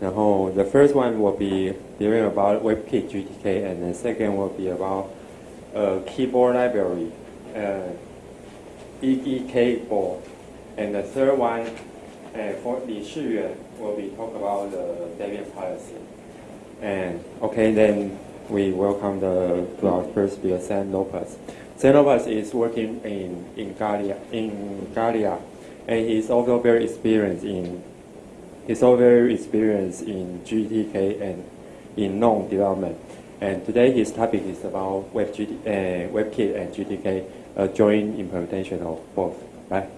然后 the first one will be dealing about WebKit GTK, and the second will be about a keyboard library, uh, Eekboard, and the third one uh, for Li Shiyuan will be talk about the Debian policy. And okay, then we welcome the to our first speaker, Xan Lopez. Lopez is working in in Igalia in Igalia, and he's also very experienced in He's also very experienced in GTK and in GNOME development. And today his topic is about uh, WebKit and GTK, a joint implementation of both. Right?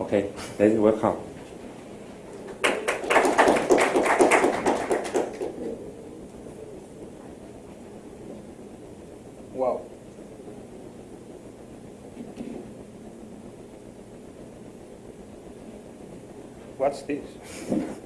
Okay, let's welcome. Wow. What's this?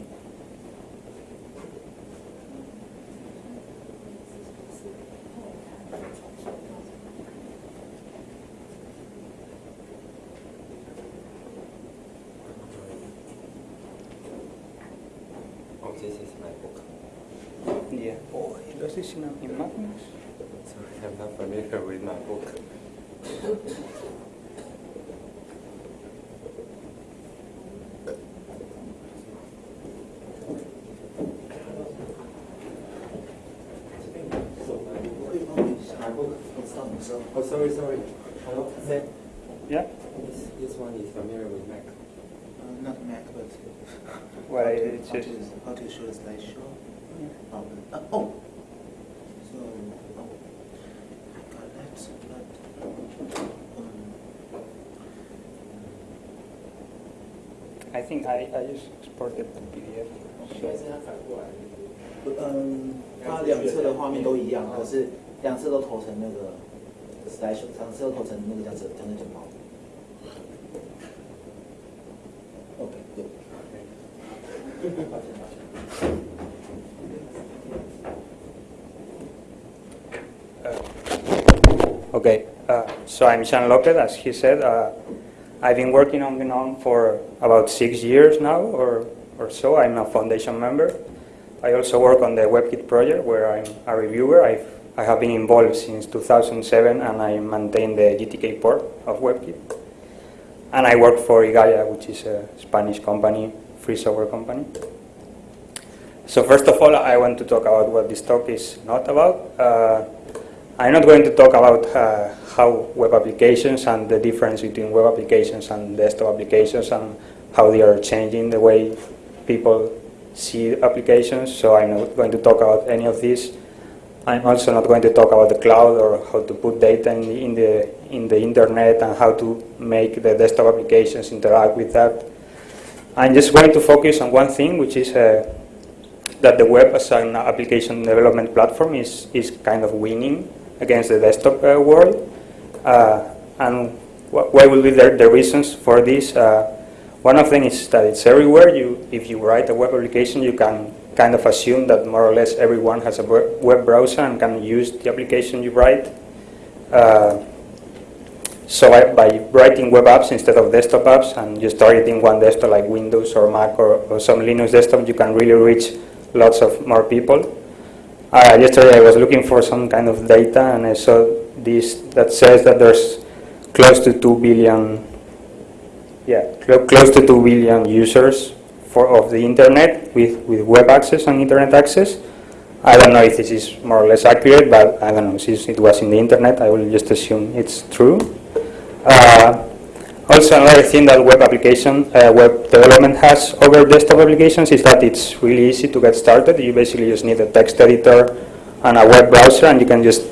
Oh, sorry, sorry. Hello, Sam. Yeah. This, this one is familiar with Mac. Uh, not Mac, but Well, how, to, it's how, just. to, how to show the slideshow. Um, uh, oh, so oh, I got that. But, um, I think I, I just exported the PDF. 嗯，它两侧的画面都一样，可是两侧都投成那个 slash. Okay, okay, uh, so I'm Xan Lopez, as he said. Uh, I've been working on GNOME for about six years now or, or so. I'm a foundation member. I also work on the WebKit project where I'm a reviewer. I've I have been involved since 2007, and I maintain the GTK port of WebKit. And I work for Igalia, which is a Spanish company, free software company. So first of all, I want to talk about what this talk is not about. Uh, I'm not going to talk about uh, how web applications and the difference between web applications and desktop applications and how they are changing the way people see applications. So I'm not going to talk about any of this. I'm also not going to talk about the cloud or how to put data in the, in the, in the internet and how to make the desktop applications interact with that. I'm just going to focus on one thing, which is uh, that the web as an application development platform is, is kind of winning against the desktop uh, world. Uh, and wh what will be the, the reasons for this? Uh, one of them is that it's everywhere. You, if you write a web application, you can kind of assume that more or less everyone has a web browser and can use the application you write. Uh, so I, by writing web apps instead of desktop apps and just targeting one desktop like Windows or Mac or, or some Linux desktop, you can really reach lots of more people. Uh, yesterday I was looking for some kind of data and I saw this that says that there's close to 2 billion, yeah, cl close to 2 billion users for of the internet with, with web access and internet access. I don't know if this is more or less accurate, but I don't know, since it was in the internet, I will just assume it's true. Uh, also, another thing that web application, uh, web development has over desktop applications is that it's really easy to get started. You basically just need a text editor and a web browser, and you can just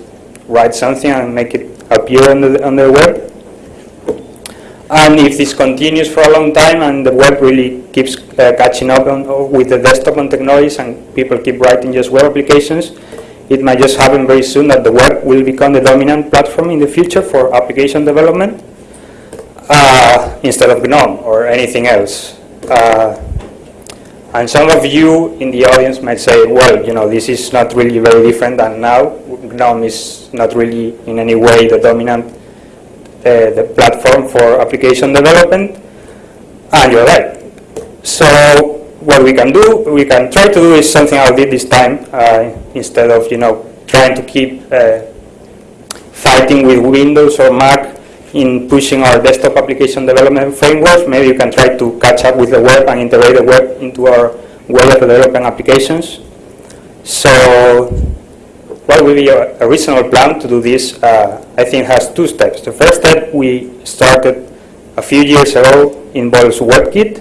write something and make it appear on the, on the web. And if this continues for a long time and the web really keeps uh, catching up on, with the desktop and technologies and people keep writing just web applications, it might just happen very soon that the web will become the dominant platform in the future for application development uh, instead of GNOME or anything else. Uh, and some of you in the audience might say, well, you know, this is not really very different than now. GNOME is not really in any way the dominant uh, the platform for application development. And you're right. So what we can do, we can try to do is something I did this time, uh, instead of, you know, trying to keep uh, fighting with Windows or Mac in pushing our desktop application development frameworks, maybe you can try to catch up with the web and integrate the web into our web development applications. So what will be a, a reasonable plan to do this, uh, I think has two steps. The first step we started a few years ago involves WebKit,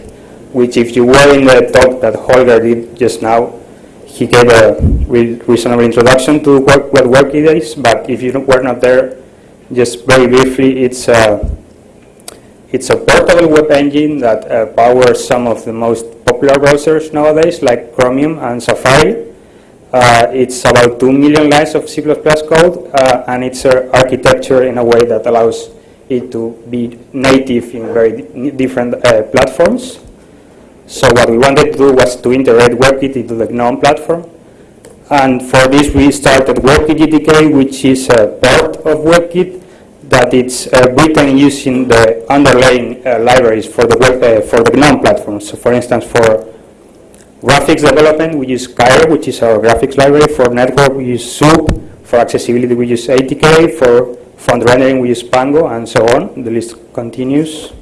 which if you were in the talk that Holger did just now, he gave a re reasonable introduction to what, what WebKit is, but if you were not there, just very briefly, it's a, it's a portable web engine that uh, powers some of the most popular browsers nowadays, like Chromium and Safari. Uh, it's about 2 million lines of C++ code, uh, and it's architecture in a way that allows it to be native in very different uh, platforms. So what we wanted to do was to integrate WebKit into the GNOME platform. And for this we started WebKit GTK, which is a part of WebKit that it's uh, written using the underlying uh, libraries for the web, uh, for the GNOME platform. So for instance, for graphics development, we use Cairo, which is our graphics library. For network, we use SOUP. For accessibility, we use ATK. For font rendering, we use Pango, and so on. The list continues.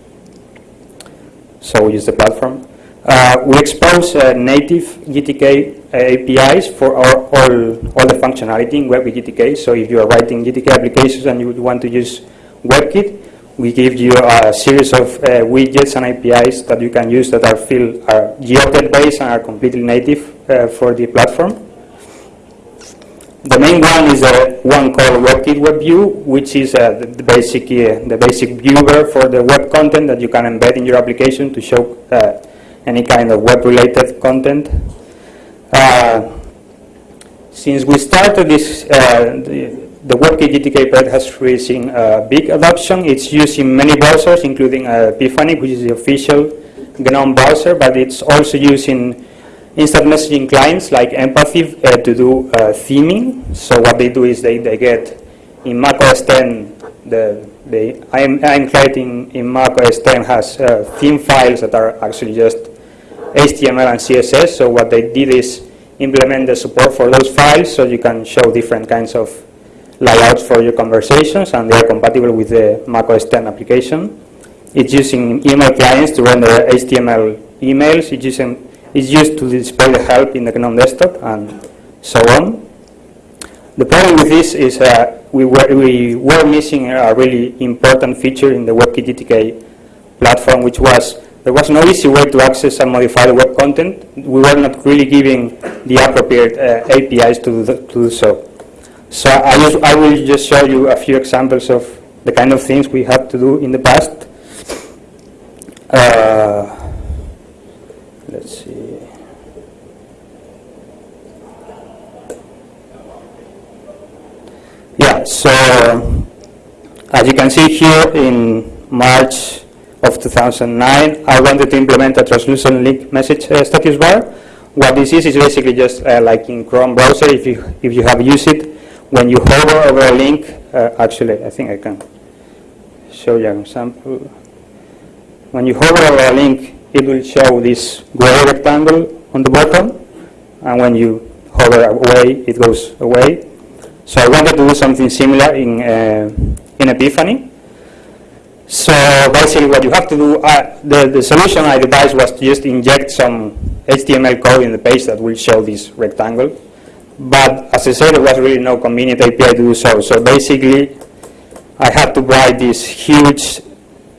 So we use the platform. Uh, we expose uh, native GTK uh, APIs for our, all, all the functionality in WebKit GTK. So if you are writing GTK applications and you would want to use WebKit, we give you a series of uh, widgets and APIs that you can use that are, filled, are GObject based and are completely native uh, for the platform. The main one is the one called WebKit WebView, which is uh, the, basic uh, the basic viewer for the web content that you can embed in your application to show uh, any kind of web-related content. Uh, since we started this, the, the WebKit GTK project has received uh, big adoption. It's used in many browsers, including Epiphany, which is the official GNOME browser, but it's also used in instant messaging clients like Empathy uh, to do uh, theming. So what they do is they, they get in Mac OS 10, the, the I'm, I'm client in, in Mac OS 10 has uh, theme files that are actually just HTML and CSS. So what they did is implement the support for those files so you can show different kinds of layouts for your conversations and they are compatible with the Mac OS 10 application. It's using email clients to render HTML emails. It's using is used to display the help in the GNOME desktop and so on. The problem with this is uh, we, were, we were missing a really important feature in the WebKit GTK platform, which was there was no easy way to access and modify the web content. We were not really giving the appropriate uh, APIs to the, to do so. So I, just, I will just show you a few examples of the kind of things we had to do in the past. Uh, let's see. Yeah, so as you can see here in March of 2009, I wanted to implement a translucent link message uh, status bar. What this is is basically just uh, like in Chrome browser, if you, if you have used it, when you hover over a link, uh, actually I think I can show you an example. When you hover over a link, it will show this gray rectangle on the bottom, and when you hover away, it goes away. So I wanted to do something similar in, uh, in Epiphany. So basically what you have to do, uh, the, the solution I devised was to just inject some HTML code in the page that will show this rectangle. But as I said, there was really no convenient API to do so. So basically, I had to write this huge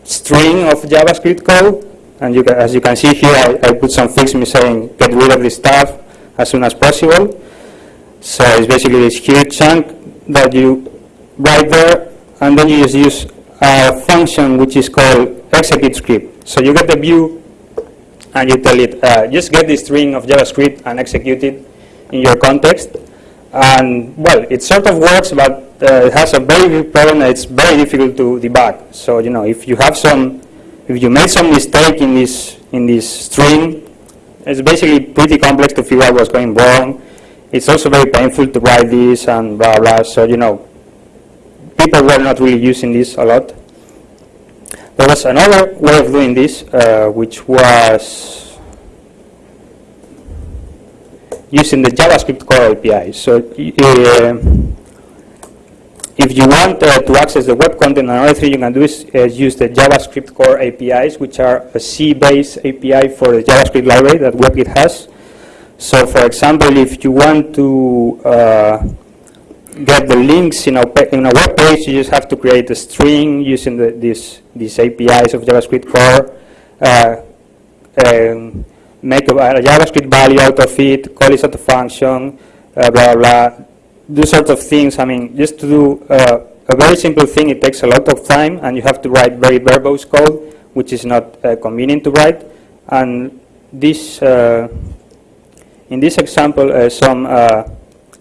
string of JavaScript code and you can, as you can see here, I, I put some fix me saying get rid of this stuff as soon as possible. So it's basically this huge chunk that you write there, and then you just use a function which is called execute script. So you get the view, and you tell it, uh, just get this string of JavaScript and execute it in your context. And well, it sort of works, but uh, it has a very big problem. It's very difficult to debug. So you know, if you have some if you made some mistake in this in this string, it's basically pretty complex to figure out what's going wrong. It's also very painful to write this and blah blah. So you know, people were not really using this a lot. There was another way of doing this, uh, which was using the JavaScript core API. So uh, if you want uh, to access the web content, another thing you can do is uh, use the JavaScript core APIs, which are a C-based API for the JavaScript library that WebKit has. So for example, if you want to uh, get the links in a, in a web page, you just have to create a string using the, these, these APIs of JavaScript core, uh, um, make a, a, JavaScript value out of it, call it function, uh, blah, blah, do sorts of things. I mean, just to do uh, a very simple thing, it takes a lot of time, and you have to write very verbose code, which is not uh, convenient to write. And this, uh, in this example, uh, some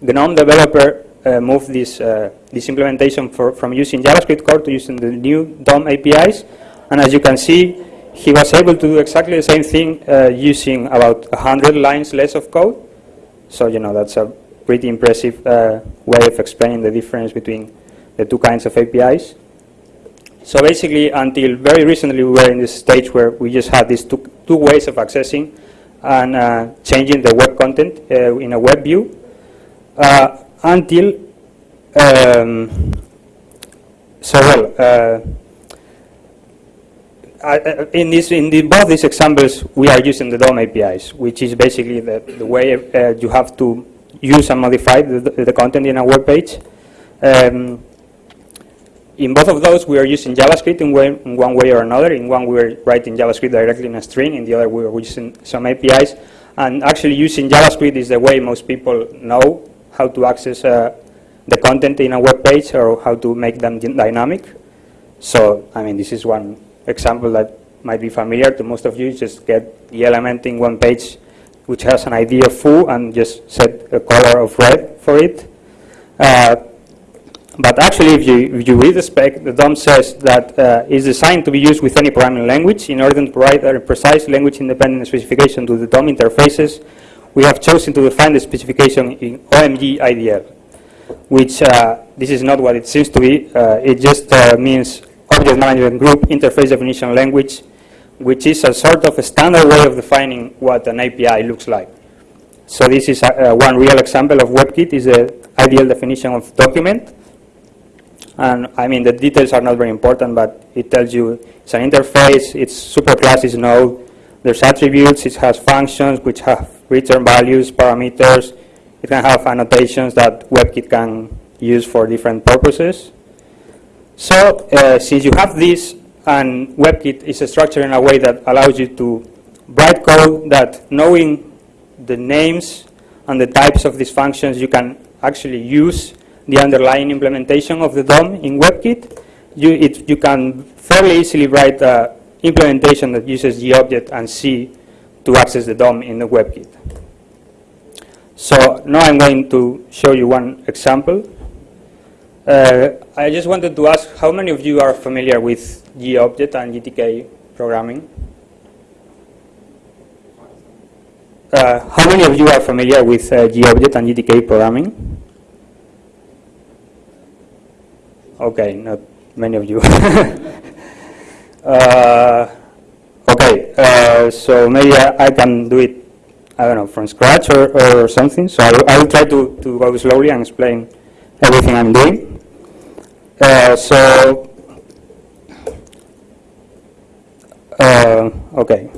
GNOME developer uh, moved this, uh, this implementation for, from using JavaScript core to using the new DOM APIs. And as you can see, he was able to do exactly the same thing uh, using about 100 lines less of code. So, you know, that's a pretty impressive uh, way of explaining the difference between the two kinds of APIs. So basically, until very recently, we were in this stage where we just had these two, two ways of accessing and uh, changing the web content uh, in a web view uh, until um, so well uh, In this in the, both these examples we are using the DOM APIs which is basically the, the way uh, you have to use and modify the, the content in a web page. Um, in both of those we are using JavaScript in, way, in, one way or another. In one we are writing JavaScript directly in a string. In the other we are using some APIs and actually using JavaScript is the way most people know how to access uh, the content in a web page or how to make them dynamic. So, I mean, this is one example that might be familiar to most of you. Just get the element in one page which has an ID of foo and just set a color of red for it. Uh, but actually, if you, if you read the spec, the DOM says that uh, it's designed to be used with any programming language in order to provide a precise language-independent specification to the DOM interfaces we have chosen to define the specification in OMG IDL, which uh, this is not what it seems to be. Uh, it just uh, means Object Management Group Interface Definition Language, which is a sort of a standard way of defining what an API looks like. So this is uh, one real example of WebKit is the IDL definition of document. And I mean, the details are not very important, but it tells you it's an interface, its superclass is node, there's attributes, it has functions which have return values, parameters. It can have annotations that WebKit can use for different purposes. So uh, since you have this and WebKit is structured in a way that allows you to write code that knowing the names and the types of these functions, you can actually use the underlying implementation of the DOM in WebKit. You, it, you can fairly easily write an implementation that uses the object and C to access the DOM in the WebKit. So now I'm going to show you one example. Uh, I just wanted to ask how many of you are familiar with GObject and GTK programming? Uh, how many of you are familiar with uh, GObject and GTK programming? Okay, not many of you. uh, Okay, uh, so maybe I, I, can do it, I don't know, from scratch or, or something. So I, I will try to, to go slowly and explain everything I'm doing. Uh, so, uh, okay.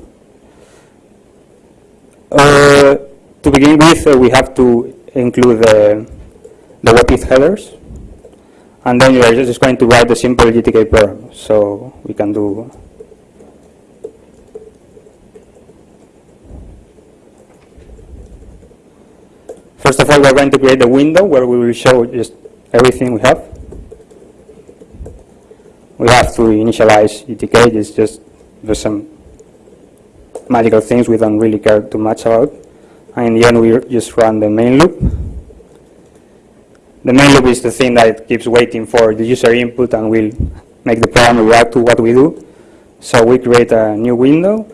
Uh, to begin with, uh, we have to include the, the WebKit headers. And then we are just going to write the simple GTK program. So we can do First of all, we're going to create a window where we will show just everything we have. We have to initialize GTK, it's just there's some magical things we don't really care too much about. And in the end, we just run the main loop. The main loop is the thing that keeps waiting for the user input and will make the program react to what we do. So we create a new window.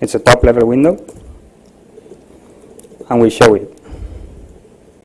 It's a top level window and we show it.